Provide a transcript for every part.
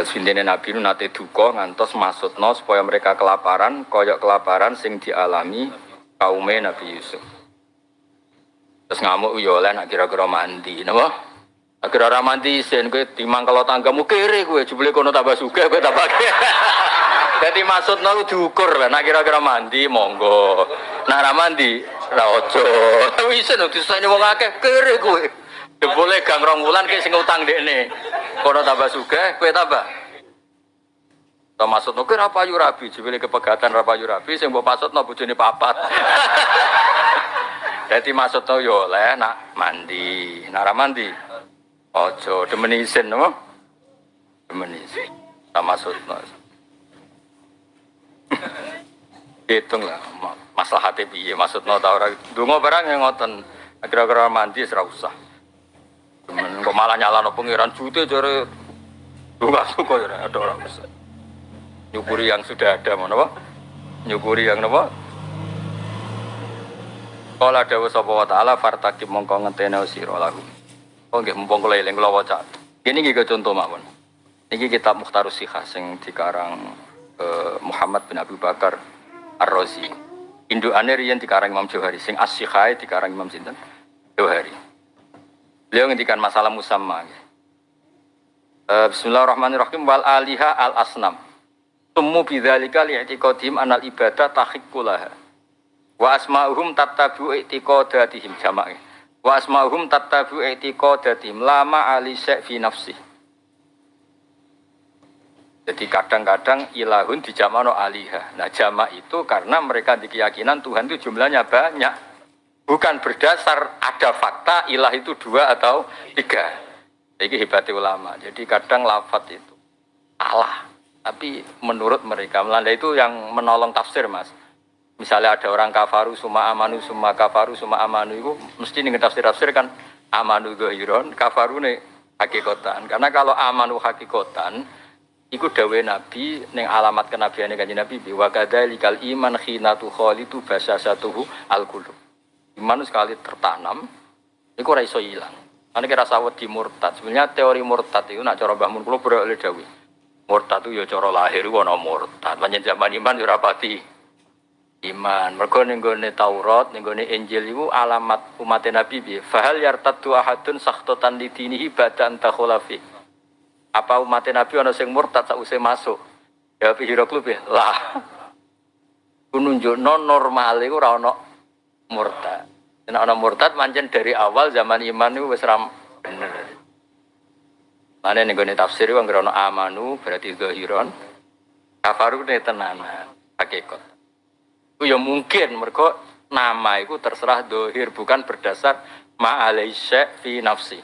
Terus intine Nabi nu nate duka ngantos maksudno supaya mereka kelaparan, koyok kelaparan sing dialami kaume Nabi Yusuf. Terus ngamuk yo oleh nak kira-kira mandi, napa? Akhirnya ora mandi sen kowe timang kalau tanggamu kere kowe jebule kono tambah sugih kowe tambah. Jadi maksudno lu diukur lah, nak kira-kira mandi monggo. Nak ora mandi ra ojo. Wis no disayane wong akeh kere kowe. Jebule gang rong wulan ki sing utang dekne. Kono tambah sugih, kowe tambah. Ta maksudno kowe ra payu rabi, jebule kepegatan ra payu rabi sing mbok maksudno bojone papat. Jadi maksudnya yo oleh nak mandi, nak ra mandi. Ojo demen isin no? Demen isin. Tak maksudnya. Hitung lah, ma- masalah hati piye maksudnya tau ora. Dungo barang yang ngoten. Kira-kira mandi ora. Demen kok malah nyalano pengiran jute jare Dunga suka ya ada orang besar. Nyukuri yang sudah ada, mana apa? Nyukuri yang apa? Kala dawa sapa wa ta'ala fartaqib mongko ngentene sira lahu. Oh nggih mumpung kula eling kula waca. Ini nggih contoh mawon. Niki kitab Mukhtarus Sikhah sing dikarang eh, Muhammad bin Abu Bakar Ar-Razi. Indukane riyen dikarang Imam Johari sing As-Sikhah dikarang Imam sinten? Johari. Beliau ngendikan masalah musamma. Eh, Bismillahirrahmanirrahim wal aliha al asnam. Tummu bidzalika li'tiqadihim anal ibadah tahiqqulaha. Wa asma'uhum tattabu i'tiqadatihim jamak. Wa asma'uhum tattabu i'tiqadatihim lama ali syai' fi nafsi. Jadi kadang-kadang ilahun dijamakno aliha. Nah jamak itu karena mereka di keyakinan Tuhan itu jumlahnya banyak. Bukan berdasar ada fakta ilah itu dua atau tiga. Ini hebatnya ulama. Jadi kadang lafat itu salah. Tapi menurut mereka, Melanda itu yang menolong tafsir mas. Misalnya ada orang kafaru suma amanu suma kafaru suma amanu itu mesti nih tafsir tafsir kan amanu gohiron kafaru nih hakikotan. Karena kalau amanu hakikotan Iku dawe Nabi neng alamat kenabiane kanjeng Nabi bi wa kadzalikal iman khinatu khalitu basasatuhu al qulub. Iman sekali tertanam iku ora iso ilang. Ane kira sawet di murtad. Sebenarnya teori murtad itu nak cara Mbah Mun kula berak oleh dawe. Murtad itu ya cara lahir ana murtad. Panjen zaman iman ya ora pati iman. Ning gone Taurat, gone Injil iku alamat umat Nabi bi. Fahal yartaddu ahadun sakhtatan lidinihi badan takhulafi. Apa umat Nabi ana sing murtad sausé masuk? Ya Hiraklub ya. Lah. Ku nunjukno normal iku ora murtad. Nek ana murtad pancen dari awal zaman iman iku wis ram bener. Mane ning gone tafsir anggere ana amanu berarti zahiron. Kafaru ne tenanan hakikat. Itu ya mungkin mereka nama itu terserah dohir bukan berdasar ma'alaisya fi nafsi.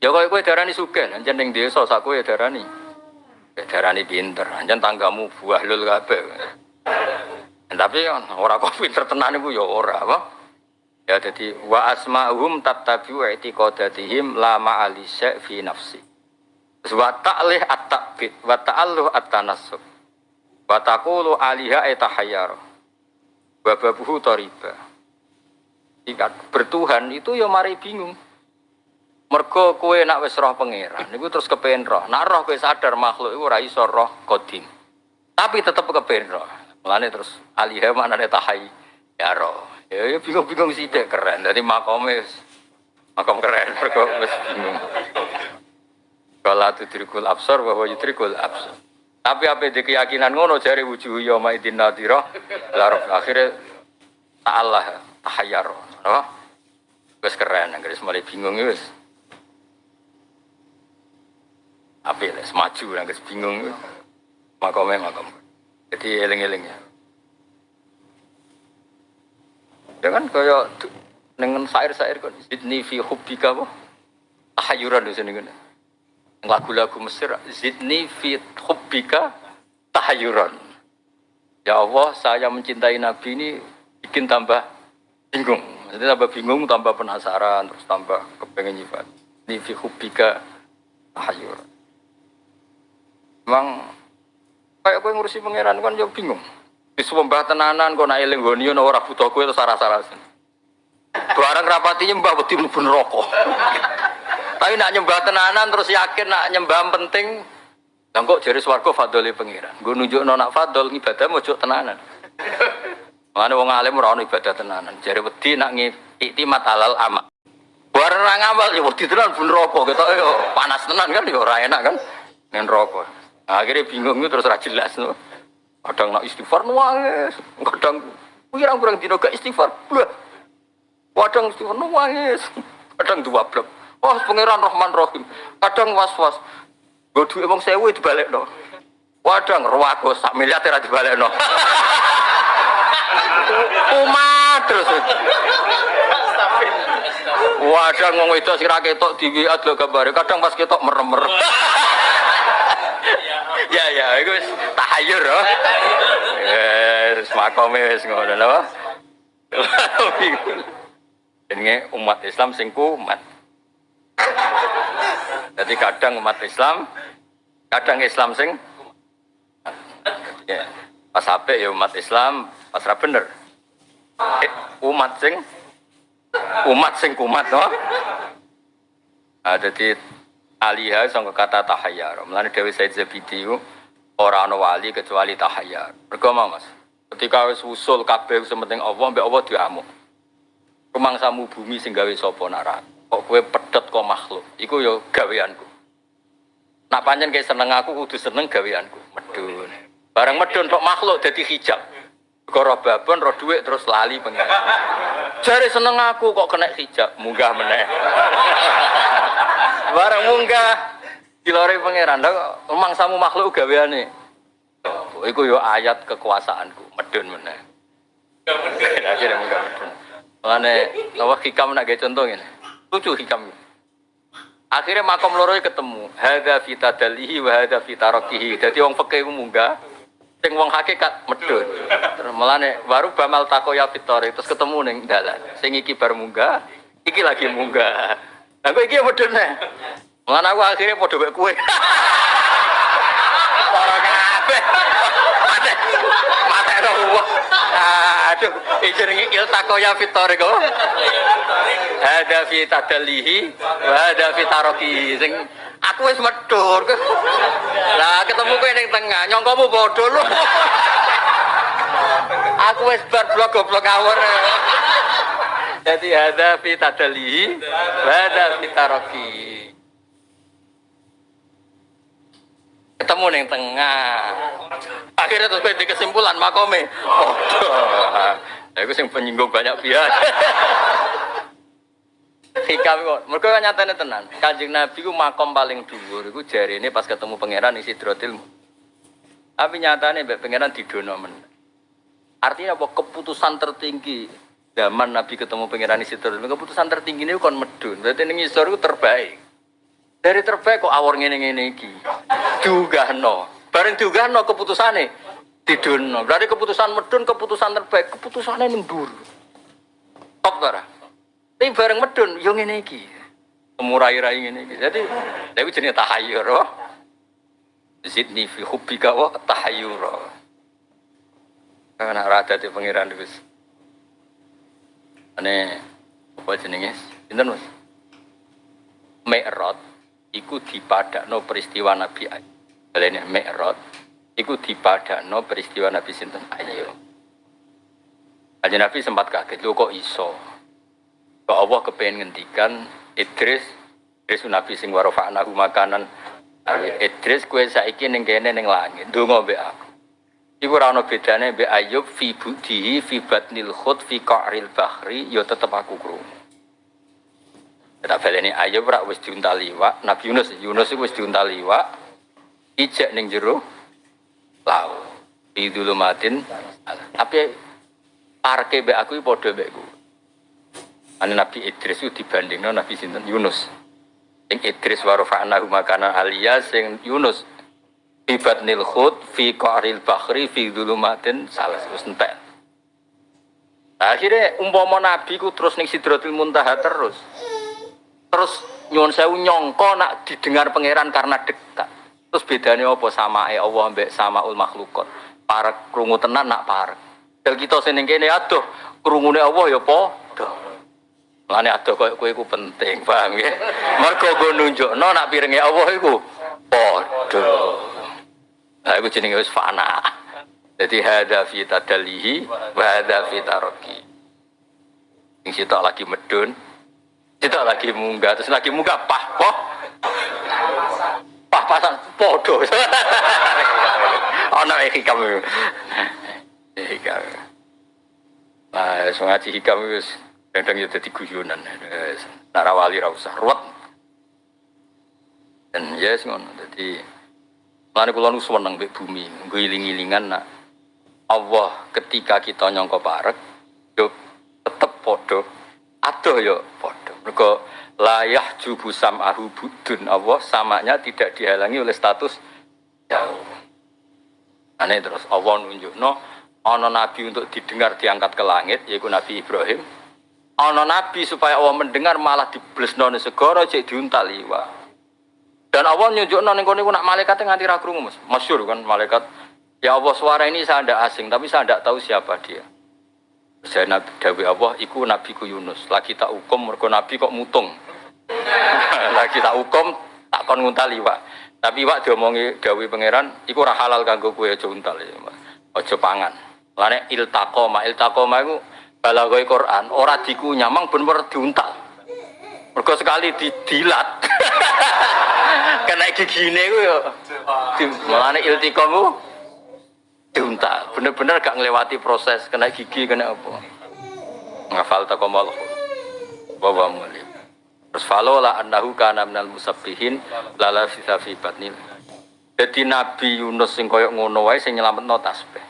Ya kau kue darani suge, anjen ning desa sak kue darani. Ya darani pinter, anjen tanggamu buah lul kabeh. Tapi kan ora kok pinter tenan iku ya ora apa. Ya jadi wa asma'hum tattabi'u i'tiqadatihim la ma'alisya fi nafsi. Wa ta'lih at-ta'bid wa ta'alluh at-tanassub. Wa taqulu aliha etahayyar. Wa babuhu tariba. Ikat bertuhan itu ya mari bingung. Mergo kowe nak wis roh pangeran niku terus kepen roh. Nak roh kowe sadar makhluk iku ora iso roh kodim. Tapi tetep kepen roh. Mulane terus aliha maknane tahay ya roh. Ya, ya bingung-bingung sithik keren. Dadi makome wis- makom keren wis bingung. Kalau tudrikul absar bahwa yudrikul absar. Tapi apa di keyakinan ngono jari wujuh yoma idin nadiro larok akhirnya ta'allah tahayyar. Oh, wis keren, anggere mulai bingung wis. Apa ya, semaju, anggere bingung. Makome makom. Jadi eling-eling ya. Dengan kaya dengan sair-sair kan zidni fi hubbika apa? Tahayyuran di sini kan. Lagu-lagu Mesir zidni fi hubbika tahayyuran ya Allah saya mencintai Nabi ini bikin tambah bingung. Jadi tambah bingung tambah penasaran terus tambah kepengen nyifat. Ini fi hubbika tahayyuran memang kayak gue ngurusi pangeran kan ya bingung di sembah tenanan kok nak eling goni ono ora butuh kowe terus sarah-sarasen barang rapatinya mbak wedi mlebu neraka Tapi nak nyembah tenanan terus yakin nak nyembah penting. Lah kok jare swarga fadhole pangeran. Nggo nunjukno nak fadhol ibadah mojo tenanan. Mana wong alim ora ono ibadah tenanan. Jare wedi nak iktimat halal amak. Bareng ra ngamal ya wedi tenan bun ketoke yo panas tenan kan yo ora enak kan. Nen rokok. Akhirnya bingung terus ra jelas no. Kadang nak istighfar nuwangis, kadang pirang-pirang dino gak istighfar. Blah. Kadang istighfar nuwangis, kadang dua blok. Wah, pangeran Rahman Rahim. Kadang was-was. Gue duit emang sewu dibalik no. Kadang ruwago sak miliar ora dibalik no. Umat terus. Wadah ngomong itu si ketok di WA lo gambar. Kadang pas ketok merem-merem. ya ya, itu tahayur loh. Ya, makome wis ngono lho. Ini umat Islam sing kumat. Jadi kadang umat Islam, kadang Islam sing ya, pas HP ya umat Islam, pas bener. Umat sing umat sing kumat no. Nah, jadi alihah sangka kata tahayyar. Mulane Dewi Said Zabidi ora ana wali kecuali tahayyar. Mergo Mas. Ketika wis usul kabeh sementing Allah mbek Allah diamuk. Rumangsamu bumi sing gawe sapa narak. Kok kowe pedet kok makhluk. Iku ya gaweanku. Nak pancen kayak seneng aku kudu seneng gaweanku. Medun. Barang medun tok makhluk dadi hijab. Koro babon, roh duit terus lali pengen. Jari seneng aku kok kena hijab, munggah meneh. Barang munggah dilore pangeran, emang samu makhluk gaweane. Iku yo ayat kekuasaanku, medun meneh. Akhirnya munggah medun. Mulane lawa hikam nak gawe contoh ngene. Lucu hikam. Akhirnya makom loro ketemu. Hadza fi tadallihi wa hadza fi tarakihi. Dadi wong fikih munggah, sing wong hakikat medun. Terus melane baru bamal takoya fitori terus ketemu ning dalan. Sing iki bar munggah, iki lagi munggah. Kok iki medun nih. Mulane aku akhirnya padha mek kowe. Para kabeh. Mate. Mate ro. Aduh, jenenge iltakoya fitori kok. Ada fi tadalihi, wa ada fi. Sing aku wis medur. Lah ketemu kowe ning tengah, nyongkomu bodoh lu. aku wis bar blok goblok ngawur. Jadi ada fi tadalihi, ada fi taroki. Ketemu ning tengah. Akhirnya terus di kesimpulan makome. Bodoh. Lah iku sing penyinggung banyak pihak. hikam kok. Mereka kan nyatanya tenan. Kanjeng Nabi ku makom paling dhuwur iku ini pas ketemu pangeran isi drotil. Tapi nyatanya mbek pangeran didono men. Artinya apa keputusan tertinggi zaman Nabi ketemu pangeran isi drotil. Keputusan tertinggi ini kon medun. Berarti ning isor itu terbaik. Dari terbaik kok awor ngene-ngene iki. Diugahno. Bareng diugahno keputusane didono. Berarti keputusan medun keputusan terbaik, keputusannya nendur. Top ta tapi bareng medun, yo ngene iki. Temurai-rai ngene iki. Jadi, lha iku jenenge tahayyur. Oh. Zidni fi hubbika wa tahayyur. Karena rada di pangeran wis. Ane apa jenenge? Pinten Mas? Mi'raj iku dipadakno peristiwa Nabi Ayub. Balene Mi'raj iku dipadakno peristiwa Nabi sinten Ayub. Aja Nabi sempat kaget, lho kok iso? Kok Allah kepengen ngendikan Idris Idris Nabi sing warofa'nahu makanan Idris kue saiki ning kene ning langit ndonga mbek aku Iku ora ana bedane mbek Ayub fi budihi fi batnil khut fi qa'ril bahri ya tetep aku krungu. Tak baleni Ayub ora wis diuntal liwak Nabi Yunus Yunus wis diuntal liwak ijek ning jero laut. Dulumatin tapi parke mbek aku padha mbek Ane Nabi Idris itu dibanding no Nabi Sinten? Yunus. Sing Idris warofa'na makanan alia sing Yunus Ibat nil khud fi qaril bakhri fi dulumatin salah wis entek. Akhirnya umpama Nabi ku terus ning Sidratul Muntaha terus. Terus nyuwun sewu nyongko nak didengar pangeran karena dekat. Terus bedanya apa sama Allah sama ul makhlukot. Para krungu tenan nak para. Del kita sing kene aduh krungune Allah ya padha. Lane ada koyo kowe iku penting, paham ya? Mergo go nunjukno nak piringe Allah iku padha. Nah, iku jenenge wis fana. Jadi hada fi tadallihi wa hada fi taraki. Sing lagi medun, sitok lagi munggah, terus lagi munggah pah poh. Pah pasan podo. Ana hikam. Hikam. Nah, wis ngaji hikam wis kadang ya dadi guyonan. Wis, Narawali ra usah ruwet. Dan ya yes, ngono. Dadi Mulane kula nu seneng mbek bumi, nggo iling-ilingan nak Allah ketika kita nyangka parek yo tetep padha adoh yo padha. Mergo layah jubu sam'ahu budun Allah samanya tidak dihalangi oleh status jauh. Aneh terus Allah nunjukno ana nabi untuk didengar diangkat ke langit yaitu Nabi Ibrahim. Ana nabi supaya Allah mendengar malah diblesno ning segara cek diuntal liwat. Dan Allah nyunjukno ning kono iku nak malaikat nganti ra krungu Mas. Masyhur kan malaikat Ya Allah suara ini saya tidak asing tapi saya tidak tahu siapa dia. Saya Nabi Dawi Allah, iku Nabi ku Yunus. Lagi tak hukum, mergo Nabi kok mutung. Lagi tak hukum, tak kon nguntali pak. Tapi pak diomongi Dawi pangeran, iku ora halal kanggo kue aja untal ya, aja pangan. Lane iltakoma, iltakoma iku balagoy Quran, ora dikunyah, mang diuntal. Mergo sekali didilat. Kena gigine ku yo. Mulane iltikom ku diuntal. Bener-bener gak ngelewati proses kena gigi kena apa. Ngafal takomal. Bawa mulim. Terus falola annahu kana minal musabbihin lala sisa fi batnil. Jadi Nabi Yunus sing koyok ngono wae sing nyelametno tasbih.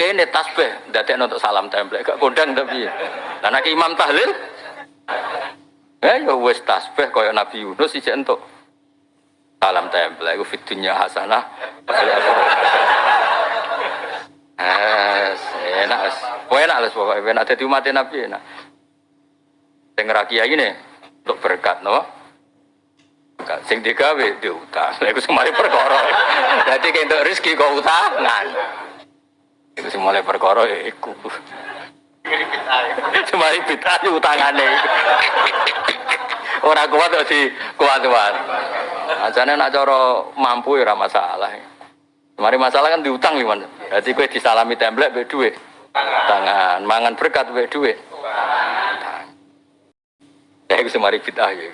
Kene tasbih ndadekno untuk salam templek gak kondang tapi. Lah nek Imam Tahlil Ya ya wis tasbih koyok Nabi Yunus ijek entuk salam templek iku fid dunya hasanah fil akhirati Es, enak es. Enak les pokoknya enak jadi umat Nabi enak. Sing rakia ini untuk berkat no. Berkat. Sing digawe diutang. Lha iku semari perkara. Dadi kentuk rezeki kok utangan. Iku semale perkara ya iku. Semari bid'ah utangane. Ora kuat kok di kuat-kuat. Ajane nak cara mampu ya ora masalah. Mari masalah kan diutang gimana? Jadi kue disalami template be duit. Tangan, mangan berkat be duit. Ya itu semari bid'ah ya.